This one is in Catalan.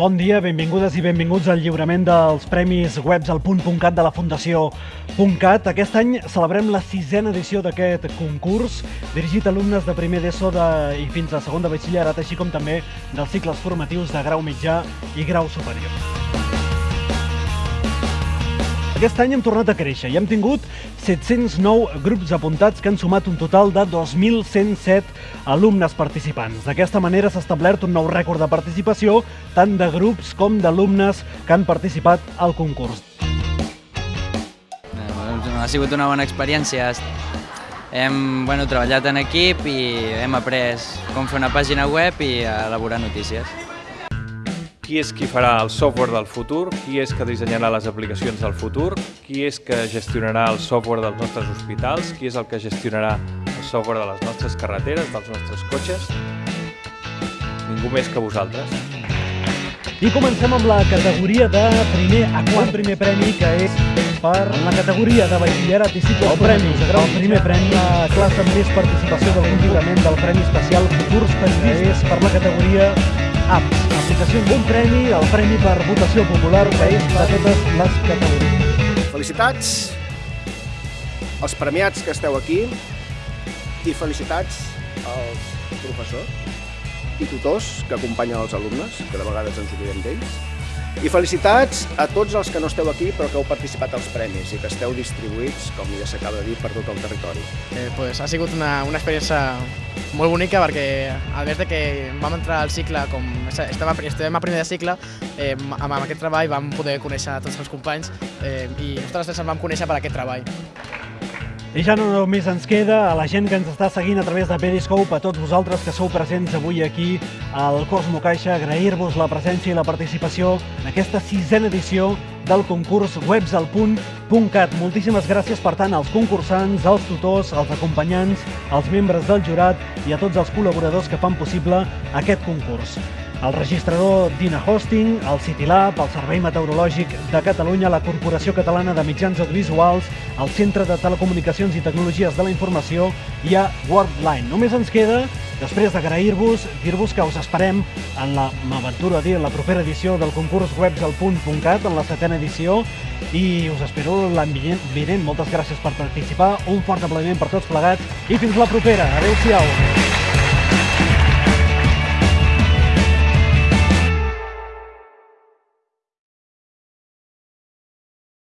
Bon dia, benvingudes i benvinguts al lliurament dels Premis Webs al punt.cat de la Fundació .cat. Aquest any celebrem la sisena edició d'aquest concurs, dirigit a alumnes de primer d'ESO de, i fins a segon de batxillerat, així com també dels cicles formatius de grau mitjà i grau superior. Aquest any hem tornat a créixer i hem tingut 709 grups apuntats que han sumat un total de 2.107 alumnes participants. D'aquesta manera s'ha establert un nou rècord de participació tant de grups com d'alumnes que han participat al concurs. Eh, Ha sigut una bona experiència. Hem bueno, treballat en equip i hem après com fer una pàgina web i elaborar notícies. Qui és qui farà el software del futur, qui és que dissenyarà les aplicacions del futur, qui és que gestionarà el software dels nostres hospitals, qui és el que gestionarà el software de les nostres carreteres, dels nostres cotxes. Ningú més que vosaltres. I comencem amb la categoria de primer a quart. Primer premi, que és per en la categoria de batxillerat i cicles el premi, el primer premi, la classe amb més participació del lliurament del Premi Especial Futurs Periodistes, per la categoria apps, aplicacions d'un premi, el premi per votació popular, que és de totes les categories. Felicitats als premiats que esteu aquí i felicitats als professors i tutors que acompanyen els alumnes, que de vegades ens oblidem d'ells. I felicitats a tots els que no esteu aquí però que heu participat als premis i que esteu distribuïts, com ja s'acaba de dir, per tot el territori. Eh, pues, ha sigut una, una experiència molt bonica perquè a més de que vam entrar al cicle com estem a, estem a primer de cicle eh, amb, amb aquest treball vam poder conèixer tots els companys eh, i nosaltres ens vam conèixer per aquest treball. I ja no només ens queda a la gent que ens està seguint a través de Periscope, a tots vosaltres que sou presents avui aquí al Cosmo Caixa, agrair-vos la presència i la participació en aquesta sisena edició del concurs Webs al punt.cat. Moltíssimes gràcies, per tant, als concursants, als tutors, als acompanyants, als membres del jurat i a tots els col·laboradors que fan possible aquest concurs el registrador Dina Hosting, el CityLab, el Servei Meteorològic de Catalunya, la Corporació Catalana de Mitjans Audiovisuals, el Centre de Telecomunicacions i Tecnologies de la Informació i a Worldline. Només ens queda, després d'agrair-vos, dir-vos que us esperem en la, m'aventuro a dir, la propera edició del concurs webs al punt.cat, en la setena edició, i us espero l'any vinent. Moltes gràcies per participar, un fort aplaudiment per tots plegats i fins la propera. Adéu-siau.